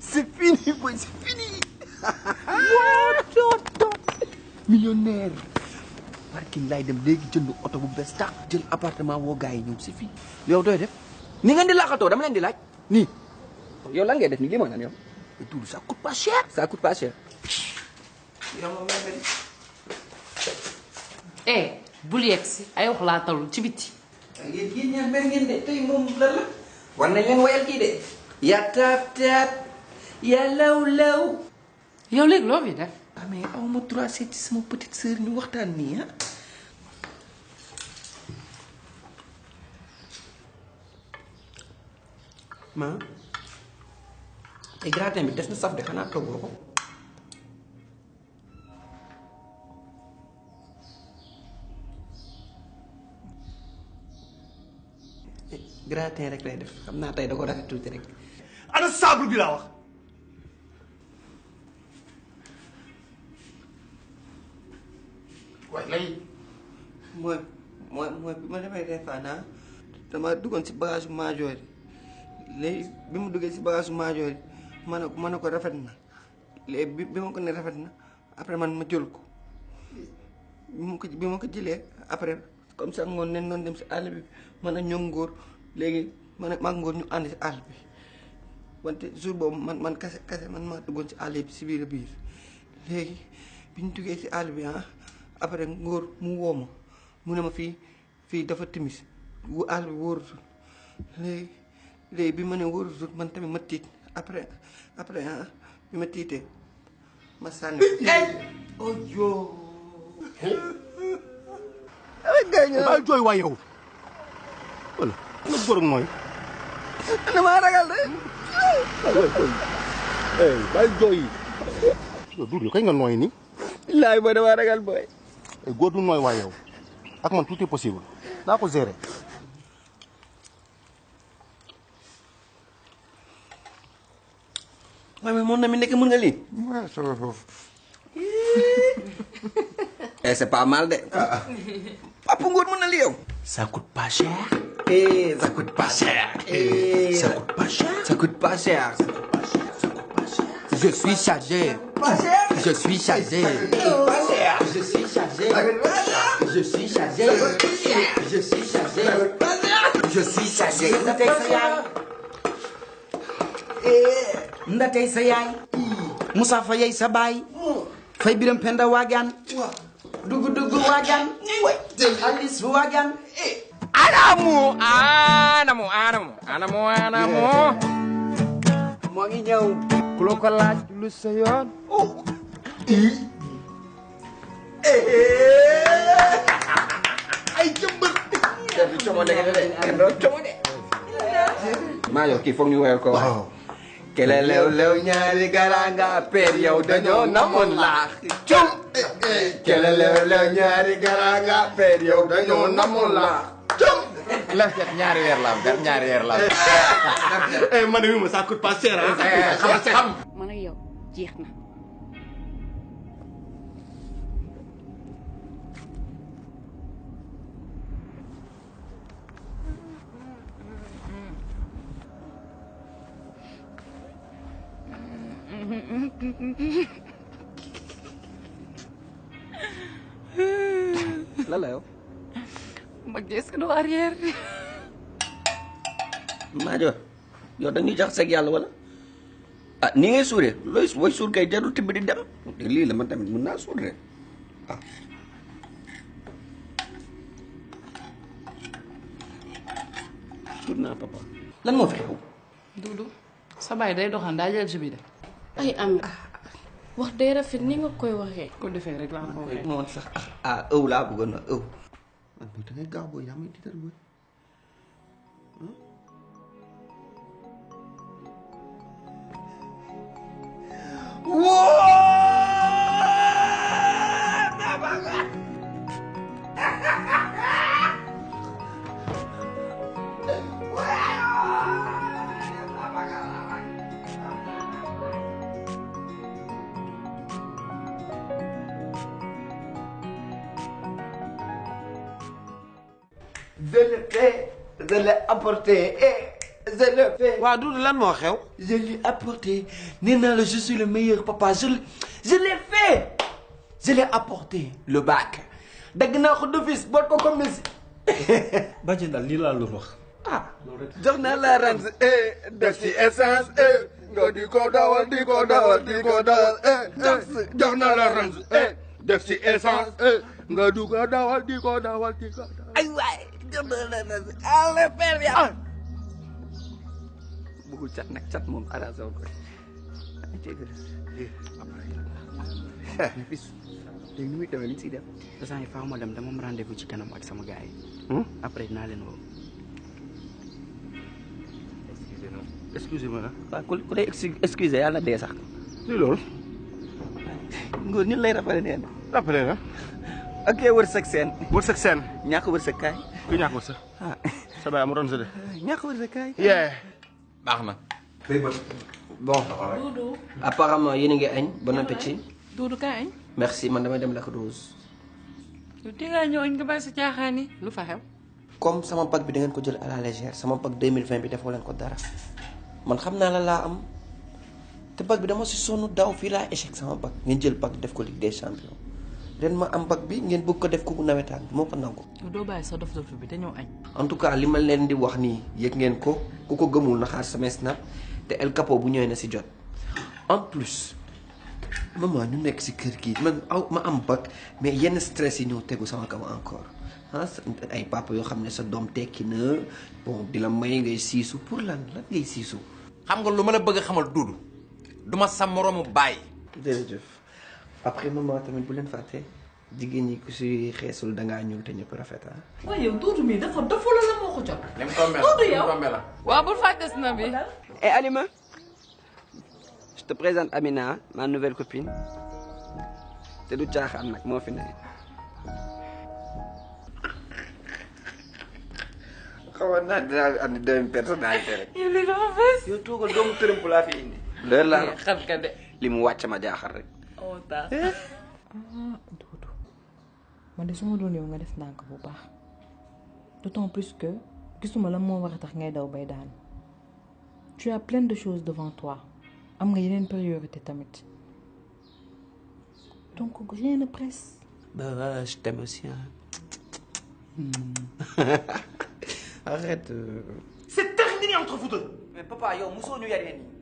c'est fini boy c'est fini. Millionnaire. Parking laay dem léegi jënd oto bu bees tax jël appartement woo gars yi ñëw c'est fini. Yow doy def? Ni ngeen di laaxatoo dama leen di laaj. Nii. Yow lan ngay def nii lii mooy lan yow? Ça coûte pas cher. Ça coûte pas cher. Yow moom mel eh bul yegg si. Ay wax laa talul ci biti. Yéen yéen ñaar mer ngeen de tey moom lan la? War nañ leen kii de ya taab taab ya law law yow léegi loo fi def? Ah mais aw ma droit seeti sama petite sœur ñu waxtaan nii ah. Ma te gratin bi des na saf de xanaa toggoo ko. Gratin rek lay def. Xam naa tey da ko rafet tuuti rek. Ana saabu bi laa wax. Waaye lay. Mooy mooy mooy bi ma demee Refane dama duggoon si bagage maajoor yi. Léegi bi mu duggee si bagage maajoor yi ma ne ma ne ko rafet na. Léegi bi bi ma ko ne rafet na après man ma jël ko. Bi ma ko bi ma ko jëlee après comme ça ngoon dem si àll bi man ak ñoom ngóor léegi man ak maa ñu ànd si àll bi. Wante jour boobu man man kase kase man maa duggoon si àll bi si biir biir. Léegi bi ñu duggee si àll bi ah après ngóor mu woo ma mu ne ma fii fii dafa timis wu àll bi wóorutul. Léegi léegi bi ma ne wóorutul man tamit ma tiit. Après après ah bi ma tiitee ma sànni ko. oh yoo. bàyyi jooy waay yow. Wala Não gordo não burong Não Ano maragal na? Eh, bal joy. Dulo, kaya nga não ni? Lahi ba na maragal boy? Eh, gwa não noy wayaw. Ak man, tuti posible. Na ako zere. Mami, mo namin nekka mun nga li? Ma, so... É c'est é pas mal de. Papungot mo na li yow. Ça coûte pas cher. Eh ça coûte pas cher. eh ça coûte pas cher. ça coûte pas cher. je suis chargé. je suis chargé. je suis chargé. je suis chargé. je suis chargé. je suis chargé. ndatey sa yaay. ndatey sa yaay. Moussa fa yey sa baay. fay biram penda waagaan. dugu dugu waagaan. xaalis waagaan. Anamu, anamu, anamu, anamu, anamu. moo ngi ñëw. Ku la ko laaj lu sa yoon. ay jëmbër. kenn du como de kenn doo como de. maa yow kii foog ñu woyal ko waaw. kele lew lew ñaari garanga per yow dañoo namoon laax. cum. kele lew lew ñaari garanga per yow dañoo namoon laax. cum. La set ñaari weer la am, gat ñaari weer la am. eh man mi ma ça coûte pas cher Xam xam. man ak yow jeex na la la yow. ma gis ko du arrière Maajo yow da ñuy jax seeg yàlla wala ah ni ngay suuree looy suur kay jarul tibb di dem lii la man tamit mun naa suur ah. suur naa papa lan moo fi xew. Dudu sa baay day doxaan daa jël si bi de ay am. Wax day rafet ni nga koy waxee ko defee rek laa ko waxee noonu sax ah ah ëw laa bëggoon na ëw. Ah mais da ngay gaaw booy fais, je l'ai apporté, et je l'ai fait. waaw Doudou lan moo xew? Je l'ai apporté. Nina, je suis le meilleur papa. Je, l'ai- je l'ai fait. Je l'ai apporté. Le bac. dagg naa ko d'office boot ko comme Messi. bàjjen daal lii laa loolu wax ah jox naa la eh def ci essence eh nga di ko dawal di ko dawal di ko dawal eh jox naa la rente eh def ci essence eh nga di ko dawal di ko dawal di ko dawal. ay père bi ah. bëggul cat ko. sama leen woo excusez-moi excusez lay rappelé na ok wërsëg seen. wërsëg seen ñàkk wërsëg kaay. ku ñàkk wërsëg sa. Baay amu doon sa de ñàkk wërsëg kaay. yee baax na bon. Apparemment yéen a ngi añ bon appétit Doudou kaay añ merci man damay dem Lac Rose yow te ngaa ñëw añ nga bàyyi sa caaxaan yi lu fa xew comme sama pack bi da ngeen ko jël à la légère sama pack 2020 bi defoo leen ko dara man xam naa la laa am. Te pack bi dama si sonn daaw fii laa échec sama pack ngeen jël pack def ko Ligue des champions ren ma am pack bi ngeen bëgg ko def ko nawetaan moo ko nangu. Doo bàyyi sa dof dof bi ñëw añ. En tout cas li ma leen di wax nii yëg ngeen ko ku ko gëmul na xaar samay snap te El Capo bu ñëwee na si jot. En plus maman ñu nekk si kër gi man aw ma am bac mais yenn stress yi ñëw tegu sama kaw encore. Ah ay papa yoo xam ne sa doom tekki na bon di la may ngay siisu pour lan lan ngay siisu? Xam nga lu ma la bëgg xamal duudu du ma sa moroomu baay. Jërëjëf après maman tamit bu leen fàtte jigéen ñi ku si xeesul dangaa ñuul te ñëpp rafet ah. Waaye yow Doudou mii dafa dafa la la moo ko jot. Ni mu Doudou ni mu yow waaw bul fàtte si na bi Eh Alima je te présente Amina ma nouvelle copine. Te du caaxaan nag moo fi ne. Xawoon naa dinaa andi deuxième personnalité rek. yow lii dafa fees yow toogal doomu tërëmp laa fi indi. Leer laa la xam ka de. li mu wàcc ma jaaxal rek oh tax Doudou man de su ma doon yow nga def ndànk bu baax d'autant plus que gisuma lan moo war a tax ngay daw bay daan tu as plein de choses devant toi. Am nga yeneen priorité tamit. Donc rien ne presse. bah voilà je t'aime aussi hein. arrête euh. c'est terminé entre vous deux. Mais papa yow mosoo ñu yaree nii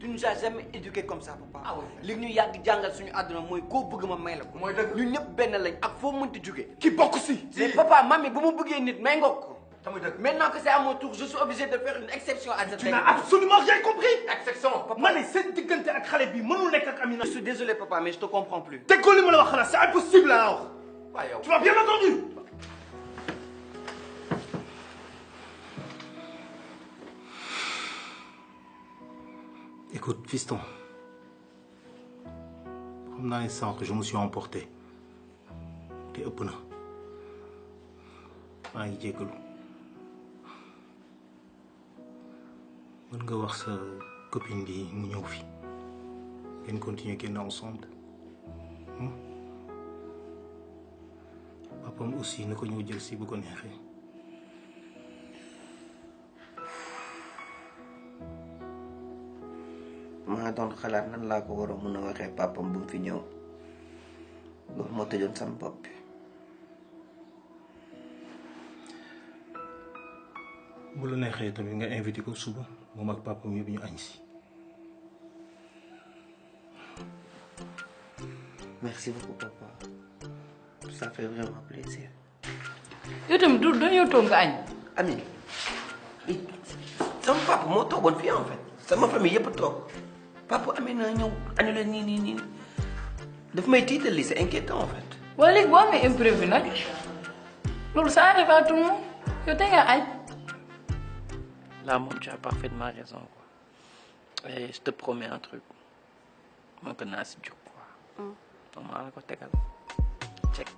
tu nous as jamais éduqué comme ça papa. Li ñu yàgg jàngal suñu àdduna mooy koo bëgg ma may la ko. Ñun ñëpp benn lañ ak foo mënti jóge. Ki bokk si. Mais papa mami bu ma bëggee nit may nga ko. Maintenant que c'est à mon tour je suis obligé de faire une exception à cette tu règle. n'as absolument rien compris. Exception. Papa. Ma ne seen diggante ak xale bi mënul nekk ak Amina. Je suis désolé papa mais je te comprends plus. Déggoo li ma la wax xanaa c'est impossible waaw yow. Tu m'as bien entendu Écoute, fiston. xam naa ne sànq je me suis emporté. Te ëpp na. Maa ngi jéggalu. Mën nga wax sa copine bi mu ñëw fi. Ngeen continuer génn ensemble. Hmm? aussi na ko ñëw maa doon xalaat nan laa ko war a mun a waxee papam bu fi ñëw loolu moo tëjoon sama bopp bi bu la neexee tamit nga invité ko suba moom ak papam yëpp ñu añ si merci beaucoup papa. Ça fait vraiment plaisir. Yow tamit Doudou dañoo toog nga añ ami sama papa moo toogoon fii en fait. Sama famille yëpp toog papa Amina ñëw annulé nii nii nii daf may tiital li c'est inquiétant en fait waaye léegi boo amee imprévu nag loolu ça arrive à tout le monde yow nga Là, moom, tu as parfaitement raison. Quoi. Et je te promets un truc. Moi, que naa si jóg quoi. Donc, maa la ko tegal. Check.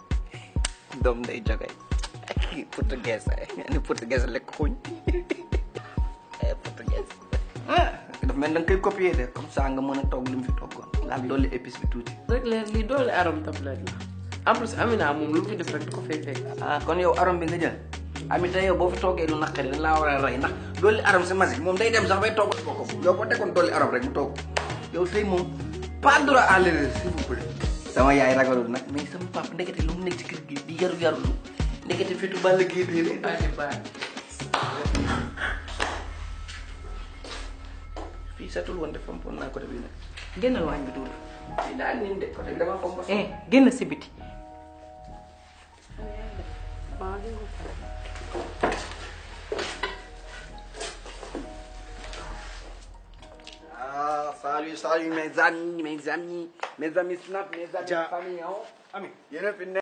Doom day jogay. Portugais ay. Portugais lekk xuñ. Daf mel da nga koy copier de comme ça nga mën a toog li mu fi toggoon. Laal dolli épice bi tuuti. rek leer arom tablette la en plus Amina moom lu mu fi def rek du ko fay fekk ah kon yow arom bi nga jël. Amita yow boo fi toogee lu naqari dañ laa war a rey ndax dolli aram si masi moom day dem sax bay togg yow dolli aram rek mu togg yow tey moom pas droit à l'erreur s'il vous plaît sama yaay ragalul nag mais sama papa ndekete lu mu nekk ci kër gi di yaru yarulu ndekete fitu bàll gii dee satul woon de fompoon naa côté bi nag. Génnal waañ bi duudu fii daal niin de côté bi dama fomp eh génn si biti. Ah, salut, salut mes amis, mes amis, mes amis Snap, mes amis famille. Hein? Ami, yéen a fi